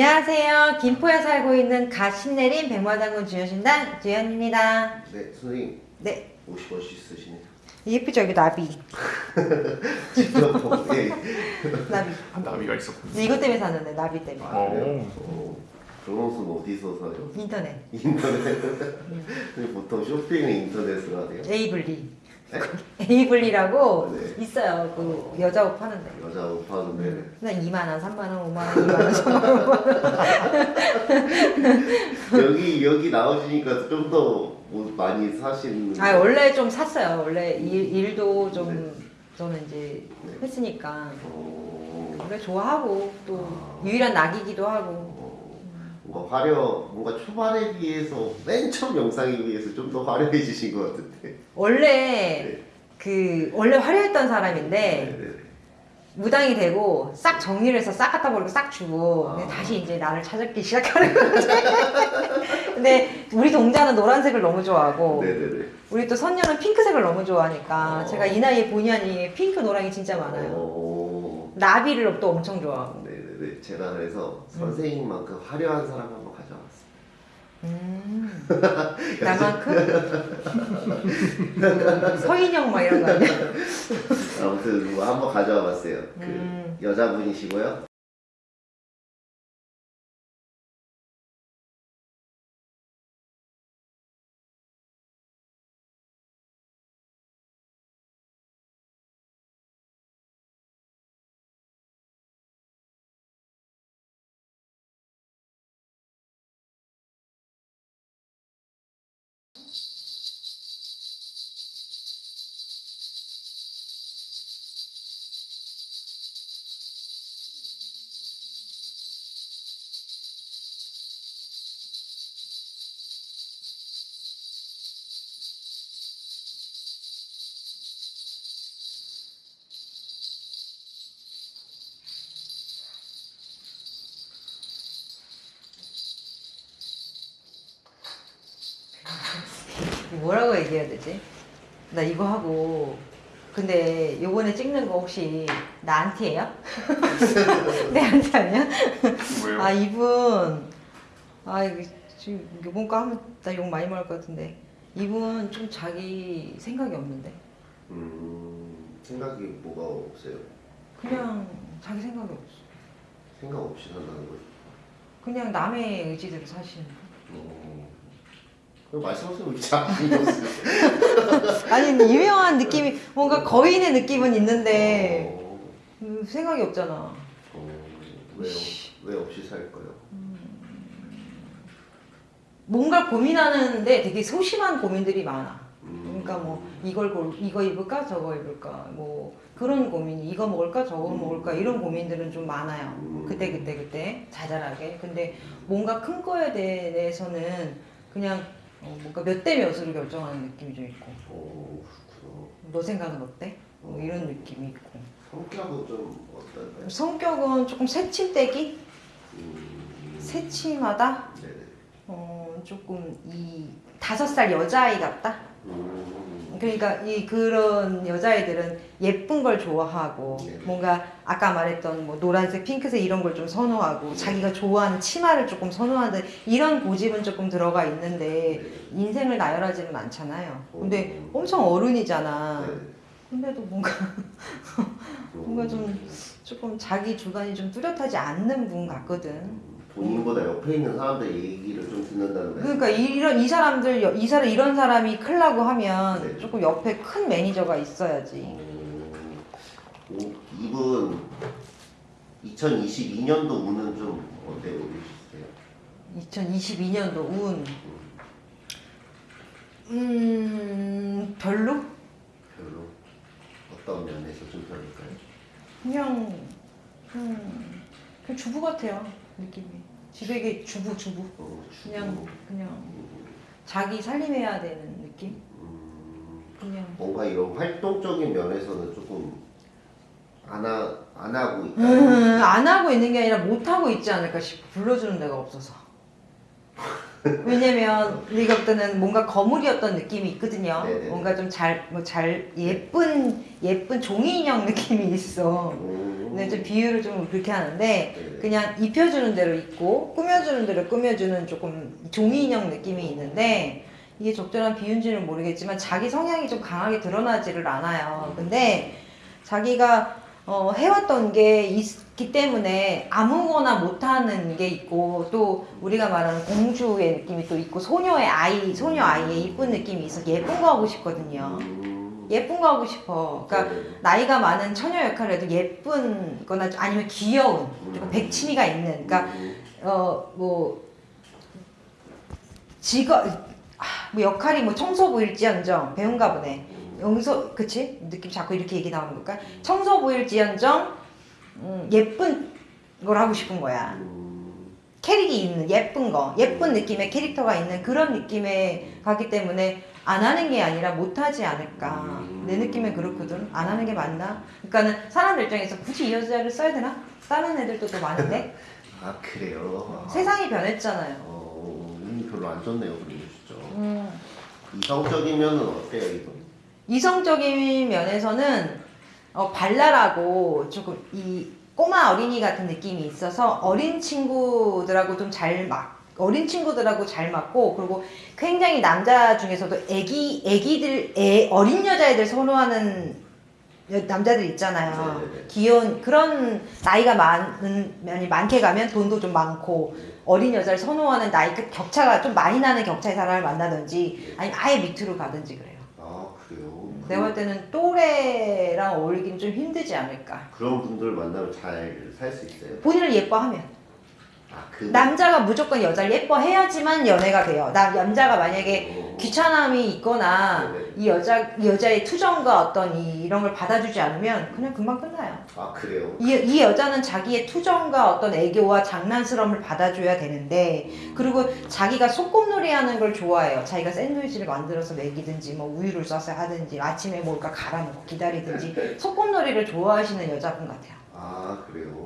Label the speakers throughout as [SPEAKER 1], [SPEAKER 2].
[SPEAKER 1] 안녕하세요. 김포에 살고 있는 갓 신내린 백마장군 주여신당 주연입니다.
[SPEAKER 2] 네, 선생님
[SPEAKER 1] 네,
[SPEAKER 2] 50원씩 쓰시네요.
[SPEAKER 1] 예쁘죠? 여기 나비.
[SPEAKER 2] 지금 예.
[SPEAKER 1] 나비.
[SPEAKER 3] 한 나비가 있었군요.
[SPEAKER 1] 이것 때문에 샀는데, 나비 때문에.
[SPEAKER 2] 아?
[SPEAKER 3] 오.
[SPEAKER 2] 어, 그런 옷은 어디서 사요?
[SPEAKER 1] 인터넷.
[SPEAKER 2] 인터넷. 보통 쇼핑은 인터넷으로 하세요?
[SPEAKER 1] 에이블리.
[SPEAKER 2] 네?
[SPEAKER 1] 에이블리라고
[SPEAKER 2] 네.
[SPEAKER 1] 있어요. 그 여자 옷 파는데.
[SPEAKER 2] 여자 옷 파는데
[SPEAKER 1] 그냥 2만 원, 3만 원, 5만 원, 2만 원, 3만 원.
[SPEAKER 2] 여기 여기 나오시니까 좀더옷 많이 사시는.
[SPEAKER 1] 아, 원래 좀 샀어요. 원래 일, 일도 좀
[SPEAKER 2] 네.
[SPEAKER 1] 저는 이제
[SPEAKER 2] 네.
[SPEAKER 1] 했으니까.
[SPEAKER 2] 어,
[SPEAKER 1] 원래 좋아하고 또 유일한 낙이기도 하고.
[SPEAKER 2] 어, 뭔가 화려, 뭔가 초반에 비해서 맨 처음 영상에 비해서 좀 더 화려해지신 것 같은데.
[SPEAKER 1] 원래
[SPEAKER 2] 네.
[SPEAKER 1] 그 원래 화려했던 사람인데
[SPEAKER 2] 네, 네.
[SPEAKER 1] 무당이 되고 싹 정리를 해서 싹 갖다 버리고 싹 주고
[SPEAKER 2] 아.
[SPEAKER 1] 다시 이제 나를 찾기 시작하는 거지. 근데 우리 동자는 노란색을 너무 좋아하고
[SPEAKER 2] 네, 네, 네.
[SPEAKER 1] 우리 또 선녀는 핑크색을 너무 좋아하니까
[SPEAKER 2] 어.
[SPEAKER 1] 제가 이 나이에 본의 아니게 핑크 노랑이 진짜 많아요.
[SPEAKER 2] 어,
[SPEAKER 1] 나비를 또 엄청 좋아하고.
[SPEAKER 2] 네네네. 제가 그래서 선생님만큼 화려한 사람 한번 가져왔어요.
[SPEAKER 1] 음. 나만큼? 그 서인영 막 이런 거 아니야?
[SPEAKER 2] 아무튼 뭐 한번 가져와 봤어요. 그
[SPEAKER 1] 음.
[SPEAKER 2] 여자분이시고요.
[SPEAKER 1] 뭐라고 얘기해야 되지? 나 이거 하고 근데 요번에 찍는 거 혹시 나 안티예요? 내 안티 아니야?
[SPEAKER 3] 왜요?
[SPEAKER 1] 아 이분 아 이거 지금 요번 거 하면 나 욕 많이 먹을 것 같은데 이분 좀 자기 생각이 없는데
[SPEAKER 2] 음, 생각이 뭐가 없어요?
[SPEAKER 1] 그냥 자기 생각이 없어
[SPEAKER 2] 생각 없이 산다는 거죠.
[SPEAKER 1] 그냥 남의 의지대로 사시는 거
[SPEAKER 2] 어, 그럼 왜 없어요?
[SPEAKER 1] 아니 유명한 느낌이 뭔가 거인의 느낌은 있는데
[SPEAKER 2] 어,
[SPEAKER 1] 음, 생각이 없잖아.
[SPEAKER 2] 어, 왜요? 왜 없이 살까요?
[SPEAKER 1] 뭔가 고민하는데 되게 소심한 고민들이 많아.
[SPEAKER 2] 음,
[SPEAKER 1] 그러니까 뭐 이걸 골, 이거 입을까 저거 입을까 뭐 그런 고민이 이거 먹을까 저거 먹을까 이런 고민들은 좀 많아요. 그때 그때 그때 자잘하게. 근데 뭔가 큰 거에 대해서는 그냥 어, 뭔가 몇 대 몇으로 결정하는 느낌이 좀 있고
[SPEAKER 2] 어, 그렇구나.
[SPEAKER 1] 너 생각은 어때? 뭐 이런 느낌이 있고
[SPEAKER 2] 성격은 좀 어떨까요?
[SPEAKER 1] 성격은 조금 새침대기
[SPEAKER 2] 음,
[SPEAKER 1] 새침하다
[SPEAKER 2] 네네.
[SPEAKER 1] 어 조금 이 다섯 살 여자아이 같다
[SPEAKER 2] 음,
[SPEAKER 1] 그러니까 이 그런 여자애들은 예쁜 걸 좋아하고
[SPEAKER 2] 네.
[SPEAKER 1] 뭔가 아까 말했던 뭐 노란색, 핑크색 이런 걸 좀 선호하고
[SPEAKER 2] 네.
[SPEAKER 1] 자기가 좋아하는 치마를 조금 선호하는 이런 고집은 조금 들어가 있는데
[SPEAKER 2] 네.
[SPEAKER 1] 인생을 나열하지는 않잖아요. 근데
[SPEAKER 2] 오.
[SPEAKER 1] 엄청 어른이잖아.
[SPEAKER 2] 네.
[SPEAKER 1] 근데도 뭔가 뭔가 좀 조금 자기 주관이 좀 뚜렷하지 않는 분 같거든.
[SPEAKER 2] 본인보다 옆에 있는 사람들 얘기를 좀 듣는다는 말씀.
[SPEAKER 1] 그러니까 이런 이 사람들 이 사람 이런 사람이 클라고 하면
[SPEAKER 2] 네.
[SPEAKER 1] 조금 옆에 큰 매니저가 있어야지.
[SPEAKER 2] 음, 오, 이분 2022년도 운은 좀 어때요? 보시세요?
[SPEAKER 1] 2022년도 운. 음, 별로?
[SPEAKER 2] 별로 어떤 면에서 좀 별로일까요?
[SPEAKER 1] 그냥, 음, 그냥 주부 같아요, 느낌이. 집에게 주부, 주부.
[SPEAKER 2] 어,
[SPEAKER 1] 그냥, 그냥
[SPEAKER 2] 음,
[SPEAKER 1] 자기 살림해야 되는 느낌?
[SPEAKER 2] 음,
[SPEAKER 1] 그냥.
[SPEAKER 2] 뭔가 이런 활동적인 면에서는 조금 안, 하, 안 하고 있다.
[SPEAKER 1] 음, 안 하고 있는 게 아니라 못 하고 있지 않을까 싶어. 불러주는 데가 없어서. 왜냐면 우리가 볼 때는 뭔가 거물이었던 느낌이 있거든요.
[SPEAKER 2] 네네.
[SPEAKER 1] 뭔가 좀 잘, 뭐 잘, 예쁜, 예쁜 종이 인형 느낌이 있어.
[SPEAKER 2] 음,
[SPEAKER 1] 근데 좀 비유를 좀 그렇게 하는데
[SPEAKER 2] 네.
[SPEAKER 1] 그냥 입혀주는 대로 입고 꾸며주는 대로 꾸며주는 조금 종이 인형 느낌이 있는데 이게 적절한 비유인지는 모르겠지만 자기 성향이 좀 강하게 드러나지를 않아요. 근데 자기가 어, 해왔던 게 있기 때문에 아무거나 못하는 게 있고 또 우리가 말하는 공주의 느낌이 또 있고 소녀의 아이, 소녀 아이의 이쁜 느낌이 있어 예쁜 거 하고 싶거든요.
[SPEAKER 2] 음.
[SPEAKER 1] 예쁜 거 하고 싶어. 그러니까
[SPEAKER 2] 네.
[SPEAKER 1] 나이가 많은 처녀 역할을 해도 예쁜 거나 아니면 귀여운 그리고 백치미가 있는 그러니까
[SPEAKER 2] 음.
[SPEAKER 1] 어뭐 직업 아, 뭐 역할이 뭐 청소부일지언정 배운가 보네 여기서 그치 느낌 자꾸 이렇게 얘기 나오는 걸까 청소부일지언정 음, 예쁜 걸 하고 싶은 거야
[SPEAKER 2] 음.
[SPEAKER 1] 캐릭이 있는 예쁜 거 예쁜 느낌의 캐릭터가 있는 그런 느낌에 가기 때문에 안 하는 게 아니라 못 하지 않을까 내 느낌에 그렇거든 안 하는 게 맞나 그러니까는 사람들 입장에서 굳이 이 여자를 써야 되나 다른 애들도 또 많은데
[SPEAKER 2] 아 그래요. 아.
[SPEAKER 1] 세상이 변했잖아요
[SPEAKER 2] 어, 음, 별로 안 좋네요, 그리고 진짜.
[SPEAKER 1] 음,
[SPEAKER 2] 이성적이면은 어때요, 이거?
[SPEAKER 1] 이성적인 면에서는 어, 발랄하고 조금 이 꼬마 어린이 같은 느낌이 있어서 어린 친구들하고 좀 잘 맞, 어린 친구들하고 잘 맞고 그리고 굉장히 남자 중에서도 애기 애기들 애 어린 여자애들 선호하는 여- 남자들 있잖아요.
[SPEAKER 2] 네네네.
[SPEAKER 1] 귀여운 그런 나이가 많은 많이 많게 가면 돈도 좀 많고 어린 여자를 선호하는 나이 그 격차가 좀 많이 나는 격차의 사람을 만나든지 아니면 아예 밑으로 가든지 그래요.
[SPEAKER 2] 아 그래요.
[SPEAKER 1] 내가 볼 때는 또래랑 어울리기는 좀 힘들지 않을까.
[SPEAKER 2] 그런 분들 만나면 잘 살 수 있어요.
[SPEAKER 1] 본인을 예뻐하면.
[SPEAKER 2] 아 그.
[SPEAKER 1] 남자가 무조건 여자를 예뻐해야지만 연애가 돼요. 나 남자가 만약에
[SPEAKER 2] 어,
[SPEAKER 1] 귀찮음이 있거나
[SPEAKER 2] 네네.
[SPEAKER 1] 이 여자 이 여자의 투정과 어떤 이, 이런 걸 받아주지 않으면 그냥 금방 끝나요.
[SPEAKER 2] 아 그래요.
[SPEAKER 1] 이, 이 여자는 자기의 투정과 어떤 애교와 장난스러움을 받아줘야 되는데 그리고 자기가 소꿉놀이하는 걸 좋아해요. 자기가 샌드위치를 만들어서 먹이든지 뭐 우유를 써서 하든지 아침에 뭘까 갈아놓고 기다리든지 소꿉놀이를 좋아하시는 여자분 같아요.
[SPEAKER 2] 아 그래요.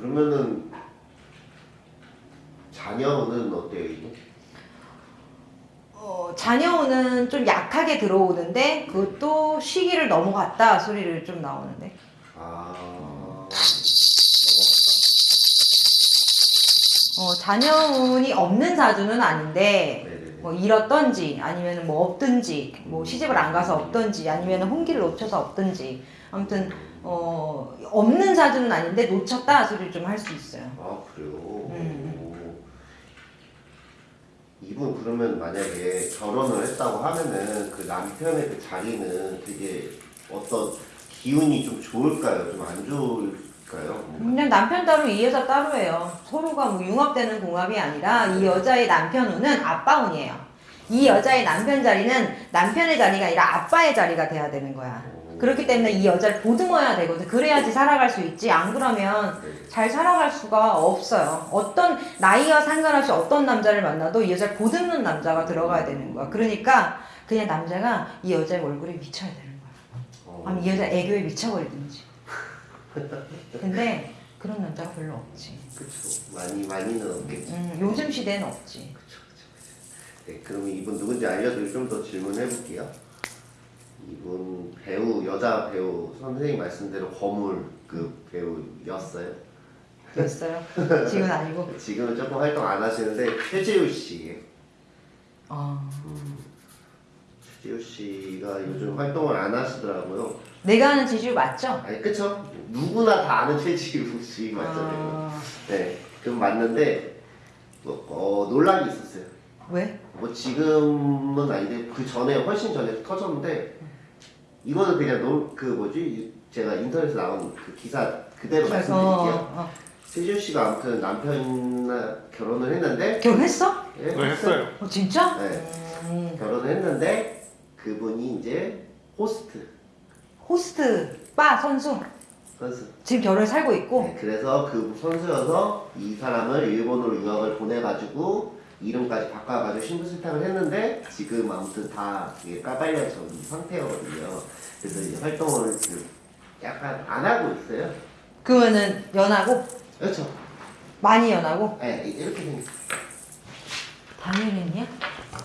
[SPEAKER 2] 그러면은 자녀는 어때요, 이거?
[SPEAKER 1] 어, 자녀는 좀 약하게 들어오는데 그것도 시기를 넘어갔다 소리를 좀 나오는데
[SPEAKER 2] 아.
[SPEAKER 1] 어, 자녀운이 없는 사주는 아닌데. 뭐 잃었던지 아니면 뭐 없든지 뭐 시집을 안 가서 없든지 아니면 혼기를 놓쳐서 없든지 아무튼 어, 없는 사주는 아닌데 놓쳤다 소리를 좀 할 수 있어요.
[SPEAKER 2] 아 그래요.
[SPEAKER 1] 음.
[SPEAKER 2] 오. 이분 그러면 만약에 결혼을 했다고 하면은 그 남편의 그 자리는 되게 어떤 기운이 좀 좋을까요? 좀 안 좋을 까요?
[SPEAKER 1] 그냥 남편 따로 이 여자 따로예요. 서로가 뭐 융합되는 궁합이 아니라 이 여자의 남편 운은 아빠 운이에요. 이 여자의 남편 자리는 남편의 자리가 아니라 아빠의 자리가 돼야 되는 거야. 그렇기 때문에 이 여자를 보듬어야 되거든. 그래야지 살아갈 수 있지. 안 그러면
[SPEAKER 2] 네.
[SPEAKER 1] 잘 살아갈 수가 없어요. 어떤 나이와 상관없이 어떤 남자를 만나도 이 여자를 보듬는 남자가 들어가야 되는 거야. 그러니까 그냥 남자가 이 여자의 얼굴에 미쳐야 되는 거야.
[SPEAKER 2] 어.
[SPEAKER 1] 아니면 이 여자 애교에 미쳐버리든지. 근데 그런 남자가 별로 없지.
[SPEAKER 2] 그쵸. 많이 많이는 없겠지.
[SPEAKER 1] 음, 요즘 시대는 없지.
[SPEAKER 2] 네, 그러면 이분 누군지 알려드리고 좀 더 질문해 볼게요. 이분 배우 여자 배우 선생님 말씀대로 거물급 배우였어요.
[SPEAKER 1] 됐어요? 지금 아니고.
[SPEAKER 2] 지금은 조금 활동 안 하시는데 최지우 씨.
[SPEAKER 1] 어,
[SPEAKER 2] 최지우 씨가 요즘 활동을 안 하시더라고요.
[SPEAKER 1] 내가 아는 지주 맞죠?
[SPEAKER 2] 아니 그쵸? 누구나 다 아는 최지우 씨 맞잖아요.
[SPEAKER 1] 어,
[SPEAKER 2] 네, 그럼 맞는데 뭐, 어, 논란이 있었어요.
[SPEAKER 1] 왜?
[SPEAKER 2] 뭐 지금은 아닌데 그 전에 훨씬 전에 터졌는데 이거는 그냥 논, 그 뭐지 제가 인터넷에 나온 그 기사 그대로
[SPEAKER 1] 그래서
[SPEAKER 2] 말씀드릴게요.
[SPEAKER 1] 어,
[SPEAKER 2] 최지우 씨가 아무튼 남편이나 결혼을 했는데
[SPEAKER 1] 결혼했어?
[SPEAKER 2] 예,
[SPEAKER 3] 네, 했어요.
[SPEAKER 1] 어, 진짜?
[SPEAKER 2] 네.
[SPEAKER 1] 음,
[SPEAKER 2] 결혼을 했는데 그분이 이제 호스트
[SPEAKER 1] 호스트 바 선수
[SPEAKER 2] 선수.
[SPEAKER 1] 지금 결혼 살고 있고
[SPEAKER 2] 네, 그래서 그 선수여서 이 사람을 일본으로 유학을 보내가지고 이름까지 바꿔가지고 신부 세탁을 했는데 지금 아무튼 다 이게 까발려진 상태거든요. 그래서 이제 활동을 그 약간 안 하고 있어요.
[SPEAKER 1] 그러면은 연하고
[SPEAKER 2] 그렇죠.
[SPEAKER 1] 많이 연하고
[SPEAKER 2] 네, 이렇게 생겼
[SPEAKER 1] 당연했냐?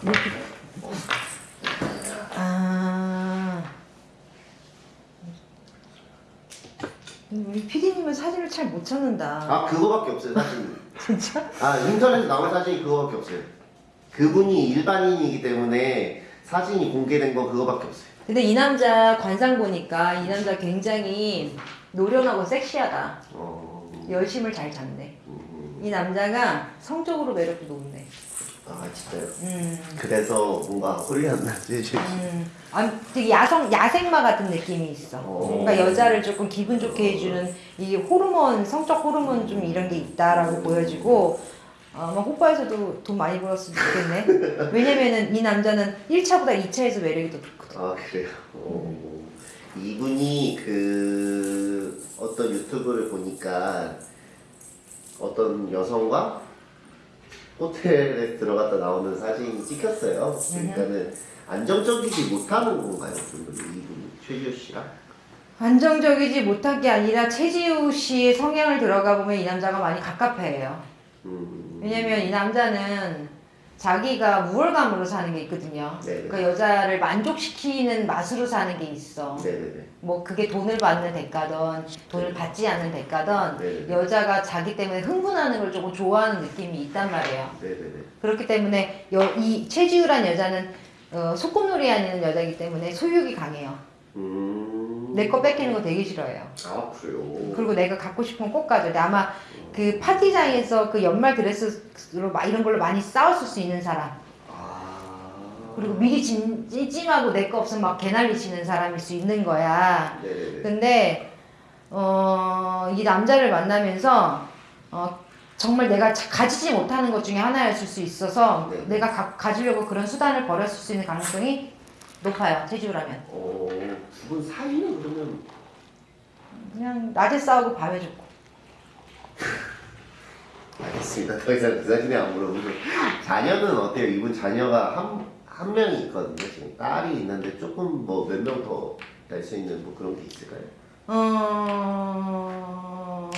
[SPEAKER 1] 이렇게 아 우리 PD님은 사진을 잘 못 찾는다.
[SPEAKER 2] 아 그거밖에 없어요 사진.
[SPEAKER 1] 진짜?
[SPEAKER 2] 아 인터넷에 나온 사진이 그거밖에 없어요. 그분이 일반인이기 때문에 사진이 공개된 거 그거밖에 없어요.
[SPEAKER 1] 근데 이 남자 관상 보니까 이 남자 굉장히 노련하고 섹시하다.
[SPEAKER 2] 어,
[SPEAKER 1] 열심을 잘 잡네.
[SPEAKER 2] 음,
[SPEAKER 1] 이 남자가 성적으로 매력도 높네.
[SPEAKER 2] 아 진짜요?
[SPEAKER 1] 음.
[SPEAKER 2] 그래서 뭔가 홀렸나 지금.
[SPEAKER 1] 음, 아, 되게 야성, 야생마 같은 느낌이 있어.
[SPEAKER 2] 어.
[SPEAKER 1] 뭔가 여자를 조금 기분 좋게 해주는 이 호르몬, 성적 호르몬 좀 이런 게 있다라고 보여지고, 어, 아마 호빠에서도 돈 많이 벌었으면 좋겠네. 왜냐면은 이 남자는 1차보다 2차에서 매력이 더 좋거든.
[SPEAKER 2] 아 그래요. 어, 이분이 그 어떤 유튜브를 보니까 어떤 여성과 호텔에 들어갔다 나오는 사진이 찍혔어요. 그러니까는 안정적이지 못하는 건가요? 좀 이분 최지호 씨가?
[SPEAKER 1] 안정적이지 못한 게 아니라 최지우 씨의 성향을 들어가 보면 이 남자가 많이 갑갑해요.
[SPEAKER 2] 음,
[SPEAKER 1] 왜냐면 이 남자는 자기가 우월감으로 사는 게 있거든요.
[SPEAKER 2] 네네.
[SPEAKER 1] 그러니까 여자를 만족시키는 맛으로 사는 게 있어.
[SPEAKER 2] 네네네.
[SPEAKER 1] 뭐 그게 돈을 받는 대가든 돈을 받지 않는 대가든
[SPEAKER 2] 네.
[SPEAKER 1] 여자가 자기 때문에 흥분하는 걸 조금 좋아하는 느낌이 있단 말이에요. 그렇기 때문에 여, 이 최지우란 여자는 어, 소꿉놀이 하는 여자이기 때문에 소유욕이 강해요.
[SPEAKER 2] 음.
[SPEAKER 1] 내거 뺏기는 거 되게 싫어해요.
[SPEAKER 2] 아 그래요.
[SPEAKER 1] 그리고 내가 갖고 싶으면 꼭 가져. 근데 아마 그 파티장에서 그 연말 드레스로 막 이런 걸로 많이 싸웠을 수 있는 사람.
[SPEAKER 2] 아.
[SPEAKER 1] 그리고 미리 찜, 찜하고 내 거 없으면 막 개난리 치는 사람일 수 있는 거야.
[SPEAKER 2] 네네네.
[SPEAKER 1] 근데 어, 이 남자를 만나면서 어, 정말 내가 자- 가지지 못하는 것 중에 하나였을 수 있어서
[SPEAKER 2] 네.
[SPEAKER 1] 내가 가, 가지려고 그런 수단을 벌였을 수 있는 가능성이 높아요. 체지우라면.
[SPEAKER 2] 어, 두분 사이는 그러면
[SPEAKER 1] 그냥 낮에 싸우고 밤에 죽고.
[SPEAKER 2] 알겠습니다. 더 이상 그 사진에 안 물어보고 자녀는 어때요? 이분 자녀가 한, 한 명이 있거든요. 지금 딸이 있는데 조금 뭐 몇 명 더 날 수 있는 뭐 그런 게 있을까요?
[SPEAKER 1] 어,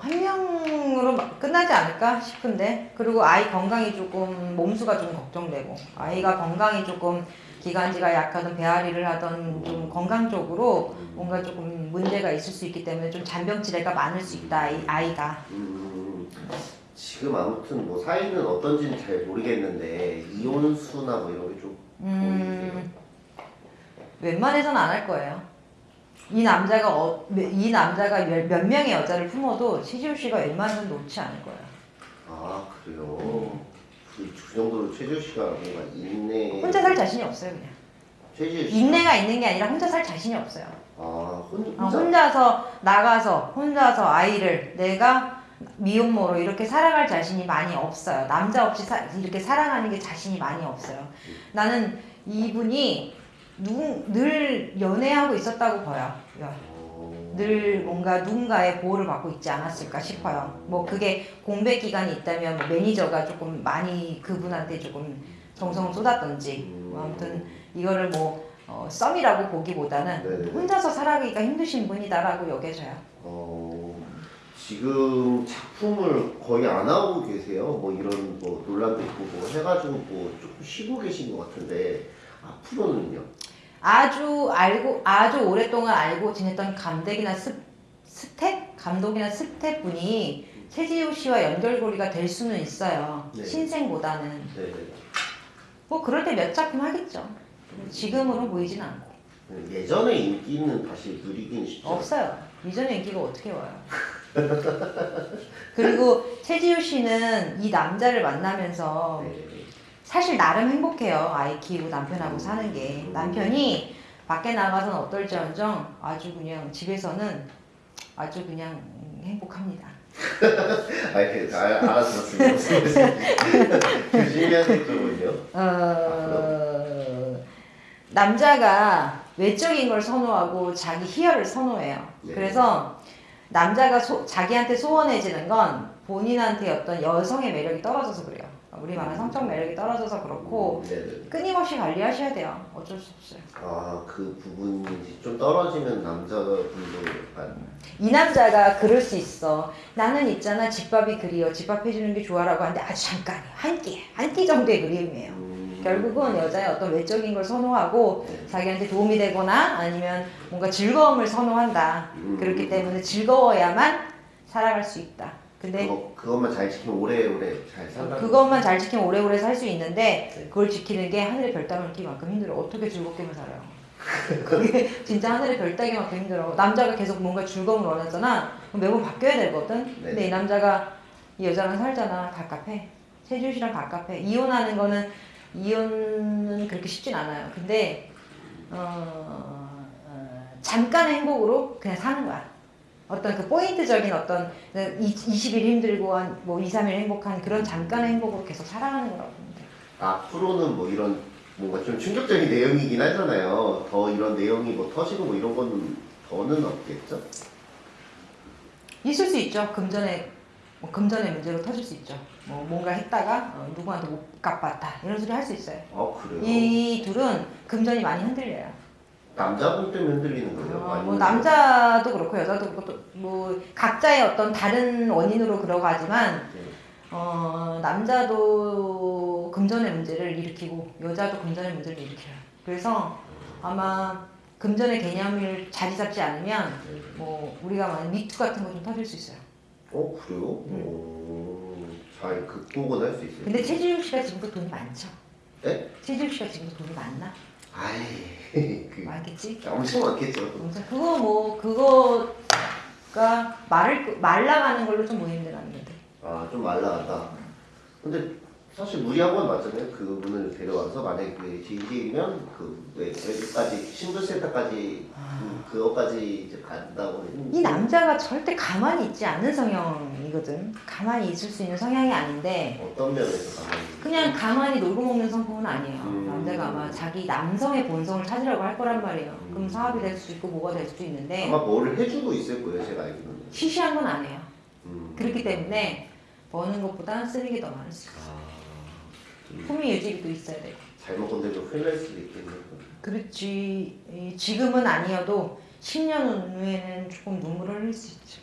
[SPEAKER 1] 한 명으로 막 끝나지 않을까 싶은데 그리고 아이 건강이 조금 몸수가 좀 걱정되고 아이가 건강이 조금 기관지가 약하든 배앓이를 하던 좀 건강적으로 뭔가 조금 문제가 있을 수 있기 때문에 좀 잔병 치레가 많을 수 있다 이 아이가
[SPEAKER 2] 음, 지금 아무튼 뭐 사이는 어떤지는 잘 모르겠는데 이혼수나 뭐 이런 게좀 보이세요?
[SPEAKER 1] 음, 웬만해서는 안 할 거예요. 이 남자가 어, 이 남자가 몇, 몇 명의 여자를 품어도 시지우 씨가 웬만해서는 놓지 않을 거예요.
[SPEAKER 2] 아 그래요? 그, 그 정도로 최지호 씨가 뭔가 인내
[SPEAKER 1] 혼자 살 자신이 없어요 그냥.
[SPEAKER 2] 최지호 씨
[SPEAKER 1] 인내가 있는 게 아니라 혼자 살 자신이 없어요.
[SPEAKER 2] 아 혼,
[SPEAKER 1] 어,
[SPEAKER 2] 혼자
[SPEAKER 1] 혼자서 나가서 혼자서 아이를 내가 미혼모로 이렇게 살아갈 자신이 많이 없어요. 남자 없이 사- 이렇게 사랑하는 게 자신이 많이 없어요. 나는 이분이 누, 늘 연애하고 있었다고 봐요.
[SPEAKER 2] 어,
[SPEAKER 1] 늘 뭔가 누군가의 보호를 받고 있지 않았을까 싶어요. 뭐 그게 공백 기간이 있다면 뭐 매니저가 조금 많이 그분한테 조금 정성을 쏟았던지 뭐 아무튼 이거를 뭐 어, 썸이라고 보기보다는
[SPEAKER 2] 네네.
[SPEAKER 1] 혼자서 살아가기가 힘드신 분이다라고 여겨져요.
[SPEAKER 2] 어, 지금 작품을 거의 안 하고 계세요. 뭐 이런 뭐 논란도 있고 뭐 해가지고 뭐 조금 쉬고 계신 것 같은데 앞으로는요?
[SPEAKER 1] 아주 알고 아주 오랫동안 알고 지냈던 감독이나 스, 스텝 감독이나 스텝 분이 최지우 씨와 연결고리가 될 수는 있어요.
[SPEAKER 2] 네.
[SPEAKER 1] 신생보다는
[SPEAKER 2] 네네.
[SPEAKER 1] 뭐 그럴 때 몇 작품 하겠죠. 지금으로 보이진 않고
[SPEAKER 2] 예전의 인기는 다시 누리긴 쉽죠.
[SPEAKER 1] 없어요. 이전에 인기가 어떻게 와요? 그리고 최지우 씨는 이 남자를 만나면서
[SPEAKER 2] 네.
[SPEAKER 1] 사실 나름 행복해요. 아이 키우고 남편하고 사는 게 남편이 밖에 나가서는 어떨지언정 아주 그냥 집에서는 아주 그냥 행복합니다.
[SPEAKER 2] 아, 알아들었습니다. 하실 거군요.
[SPEAKER 1] 어, 남자가 외적인 걸 선호하고 자기 희열을 선호해요.
[SPEAKER 2] 네.
[SPEAKER 1] 그래서 남자가 소- 자기한테 소원해지는 건 본인한테 어떤 여성의 매력이 떨어져서 그래요. 우리 말하는 성적 매력이 떨어져서 그렇고
[SPEAKER 2] 네네.
[SPEAKER 1] 끊임없이 관리하셔야 돼요. 어쩔 수 없어요.
[SPEAKER 2] 아, 그 부분이 좀 떨어지면 남자분도 약간
[SPEAKER 1] 이 남자가 그럴 수 있어. 나는 있잖아 집밥이 그리워. 집밥 해주는 게 좋아라고 하는데 아주 잠깐이에요. 한 끼, 한 끼 정도의 그리움이에요.
[SPEAKER 2] 음, 음.
[SPEAKER 1] 결국은 여자의 어떤 외적인 걸 선호하고
[SPEAKER 2] 네.
[SPEAKER 1] 자기한테 도움이 되거나 아니면 뭔가 즐거움을 선호한다.
[SPEAKER 2] 음.
[SPEAKER 1] 그렇기 때문에 즐거워야만 살아갈 수 있다. 근데
[SPEAKER 2] 그거, 그것만 잘 지키면 오래오래 잘 산다.
[SPEAKER 1] 그것만 잘 지키면 오래오래 살 수 있는데
[SPEAKER 2] 네.
[SPEAKER 1] 그걸 지키는 게 하늘의 별 따먹기만큼 힘들어. 어떻게 즐겁게만 살아요? 그게 진짜 하늘의 별 따기만큼 힘들어. 남자가 계속 뭔가 즐거움을 원하잖아. 그럼 매번 바뀌어야 되거든.
[SPEAKER 2] 네.
[SPEAKER 1] 근데 이 남자가 이 여자랑 살잖아. 갑갑해. 세준 씨랑 갑갑해. 이혼하는 거는 이혼은 그렇게 쉽진 않아요. 근데 어, 어, 잠깐의 행복으로 그냥 사는 거야. 어떤 그 포인트적인 어떤 20일 힘들고 한 뭐 2, 3일 행복한 그런 잠깐의 행복으로 계속 살아가는 거라고 돼.
[SPEAKER 2] 앞으로는 뭐 이런 뭔가 좀 충격적인 내용이긴 하잖아요. 더 이런 내용이 뭐 터지고 뭐 이런 거는 더는 없겠죠?
[SPEAKER 1] 있을 수 있죠. 금전의 뭐 금전의 문제로 터질 수 있죠. 뭐 뭔가 했다가 어, 누구한테 못 갚았다 이런 소리 할 수 있어요.
[SPEAKER 2] 아 그래요?
[SPEAKER 1] 이 둘은 금전이 많이 흔들려요.
[SPEAKER 2] 남자분 때문에 흔들리는 거예요?
[SPEAKER 1] 어,
[SPEAKER 2] 아니면
[SPEAKER 1] 뭐 남자도 그렇고 여자도 그렇고 또뭐 각자의 어떤 다른 원인으로 그러가지만
[SPEAKER 2] 네.
[SPEAKER 1] 어, 남자도 금전의 문제를 일으키고 여자도 금전의 문제를 일으켜요. 그래서 아마 금전의 개념을 자리 잡지 않으면
[SPEAKER 2] 네.
[SPEAKER 1] 뭐 우리가 말하는 미투 같은 거 좀 터질 수 있어요.
[SPEAKER 2] 어 그래요? 오, 잘 극복은 할 수 있어요.
[SPEAKER 1] 음. 근데 최지욱 씨가 지금도 돈이 많죠.
[SPEAKER 2] 네?
[SPEAKER 1] 최지욱 씨가 지금도 돈이 많나?
[SPEAKER 2] 아이 그
[SPEAKER 1] 많겠지?
[SPEAKER 2] 엄청 많겠죠.
[SPEAKER 1] 그거 뭐 그거가 말을 말라가는 걸로 좀 모임들하는 건데.
[SPEAKER 2] 아좀 말라간다. 근데 사실 무리한 건 맞잖아요. 그분을 데려와서 만약에 그 지인이면 그 왜, 여기까지 신분센터까지 음, 그거까지 이제 간다고
[SPEAKER 1] 이 남자가 절대 가만히 있지 않는 성향이거든. 가만히 있을 수 있는 성향이 아닌데
[SPEAKER 2] 어떤 면에서 가만히
[SPEAKER 1] 그냥 가만히 놀고 먹는 성품은 아니에요.
[SPEAKER 2] 음.
[SPEAKER 1] 남자가 아마 자기 남성의 본성을 찾으려고 할 거란 말이에요. 그럼
[SPEAKER 2] 음.
[SPEAKER 1] 사업이 될 수도 있고 뭐가 될 수도 있는데
[SPEAKER 2] 아마 뭐를 해주고 있을 거예요. 제가 알기로는.
[SPEAKER 1] 시시한 건안 해요.
[SPEAKER 2] 음.
[SPEAKER 1] 그렇기 때문에 버는 것보다 쓰는 게 더 많을 수 있어요. 품위 유지도 있어야 돼요.
[SPEAKER 2] 잘못 건드리면 큰일 날 수도 있겠네요.
[SPEAKER 1] 그렇지 이- 지금은 아니어도 10년 후에는 조금 눈물을 흘릴 수 있죠.